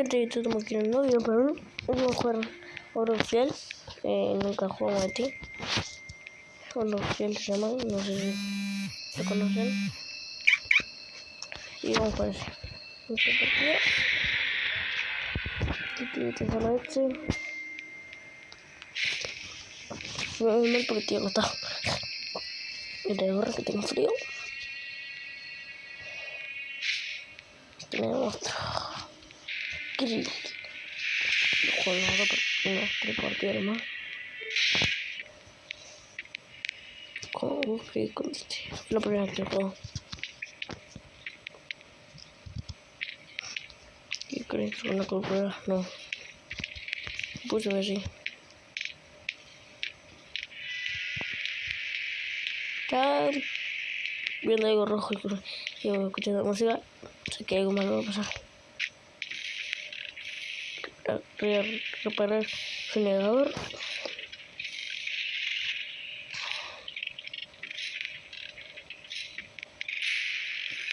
gente, yo tengo aquí un novio, pero vamos a jugar oro fiel. Eh, nunca jugamos a ti. Oro fiel se llama, no sé si lo conocen. Y vamos jugar ese. Esta partida. Que solo este. No es mal porque estoy acostado. Y de gorra que tengo frío. Tenemos otro. Juego ahora por unos tres partidas más. Con frío con este. La primera que juego. ¿Qué crees que una cultura? No. Puse así. Está viendo algo rojo y yo escuchando música. Sé que algo malo va a pasar. Voy a reparar el generador.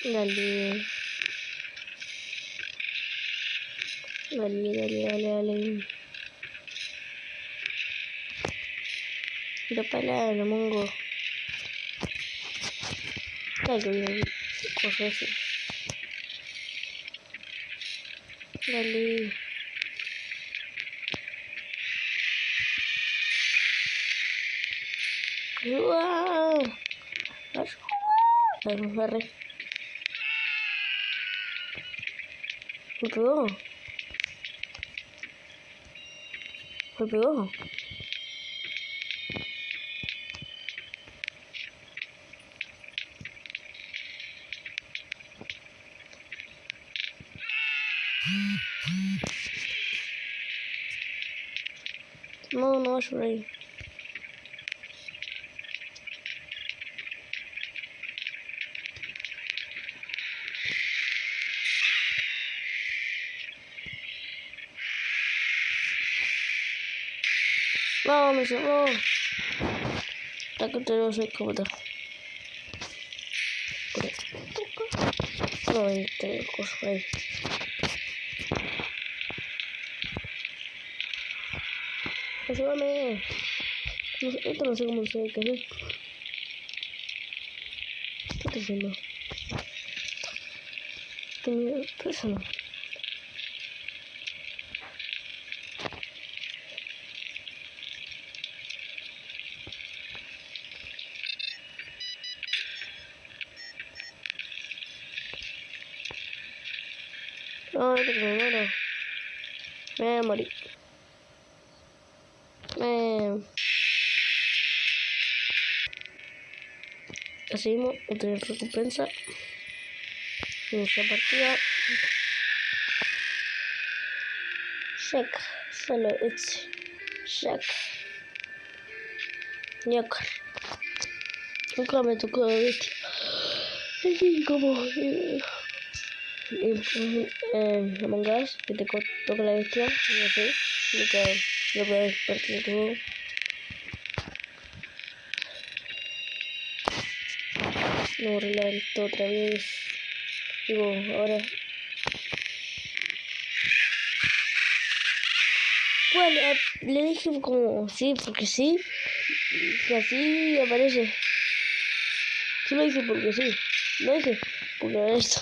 Dale. Dale, dale, dale, dale. Repara, no mongo. Dale, así. Dale. No, no vas por ahí. No, me cerró. La que te lo sé cómo está. No, ahí tengo cosas ahí. Ayúdame. No sé, esto no sé cómo se que hacer. ¿Qué estoy haciendo? ¿Qué miedo? ¿Qué es eso? Ay, que me muero. Me morir. Me... Seguimos, otra recompensa. Inicia partida. Check. Solo it's check. Ñoca. Nunca me tocó bestia. Así como... y eh, Among que te toca la bestia, no sé, nunca lo partir todo. No arreglar esto otra vez. Digo, ahora. Bueno, eh, le dije como sí, porque sí, y así aparece. Sí lo dije porque sí, lo dije porque esto.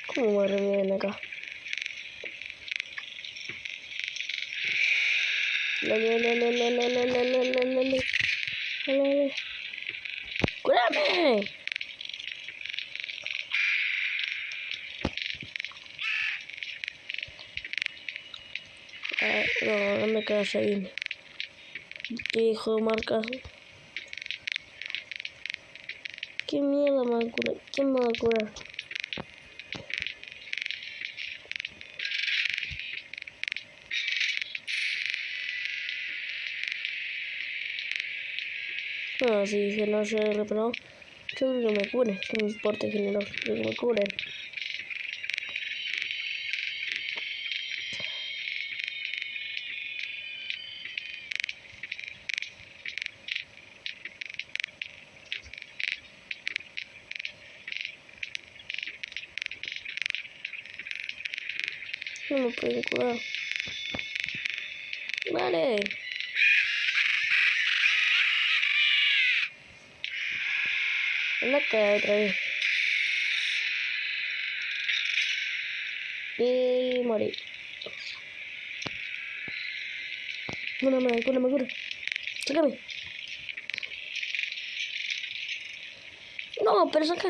dale, dale. Dale, dale. ¡Cúrame! Ah, no, no me quedas ahí. Hijo de marcas. ¿Qué mierda me va a curar? ¿Quién me va a curar? No, si se no se reparó, que me cure. Que me importa que no me cure. No me puede curar. Vale. La cae otra vez. Y morí. Cúrame, cúrame, cura. Sácame. No, pero saca.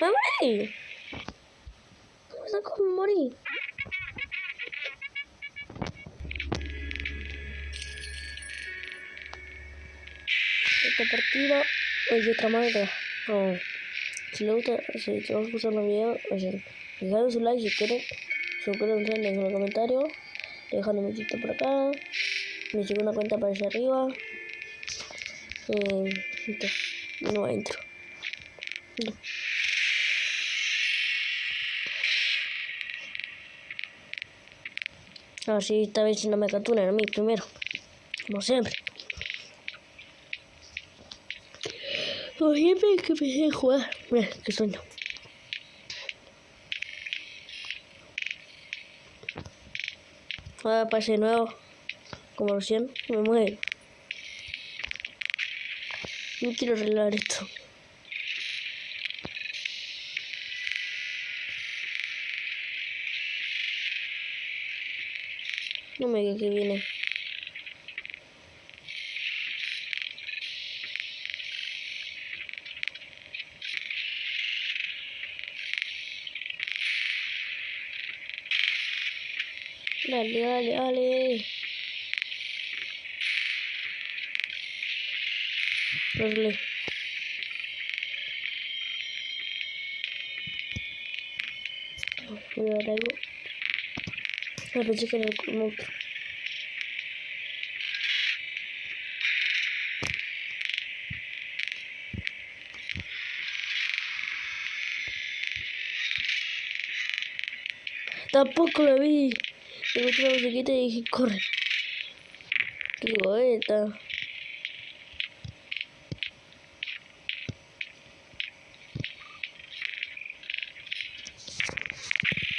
Me morí. Me sacó, me morí. Esta partida es de otra manera. No. Si les gusta, si te os gustan los videos, dejadme su like si quieren. Suscríbanse, en los comentarios. Dejan un besito por acá. Mi segunda cuenta aparece arriba. Eh, no entro. No. A si esta vez no me capturan a mí primero. Como siempre. Como siempre que empecé a jugar. Mira, qué sueño. Ahora pase nuevo. Como recién. Me muero. No quiero arreglar esto. No me diga que viene. Dale, dale, dale. Dale. Dar algo. No, pensé que era el monstruo. Tampoco lo vi. Escuché la musiquita y dije, corre. Qué poeta.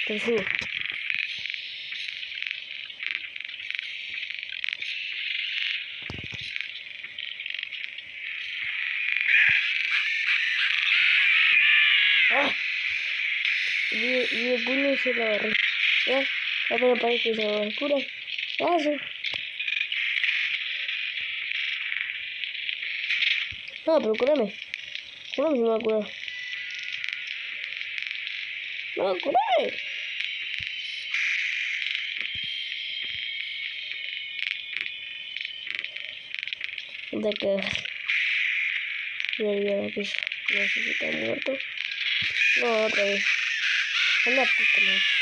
Te subo. ¡Ah! Y el puño se lo agarré. ¿Ya? Ya pero parece que se lo cura. Ya sí. No, pero cúrame. Cúrame si me va a curar. No, cúrame. De que... Ya, ya, ya, no sé si está muerto. No, otra vez. Anda, puta madre.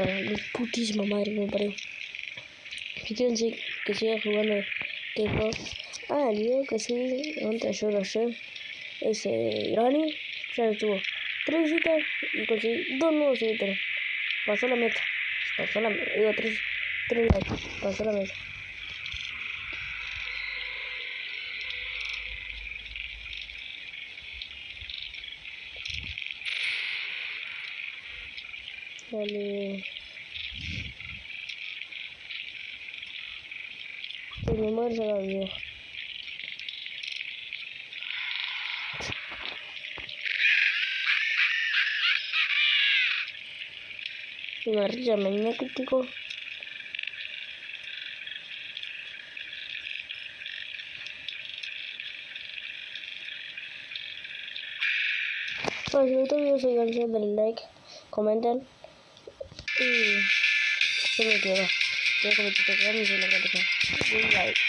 Ah, mi putísima madre me parió. Sí, que siga jugando juego. Ah, el video que sí, antes yo lo sé. Ese Granny ya tuvo tres visitas y conseguí dos nuevos seguidores. Pasó la meta. Pasó la meta. Digo, tres, tres likes. Pasó la meta. Dale. Que me muero se la video. Una risa magnético. Pues si este video se cansan del like, comenten y se me queda. Yo como te quedas y se lo voy a dejar. Un like.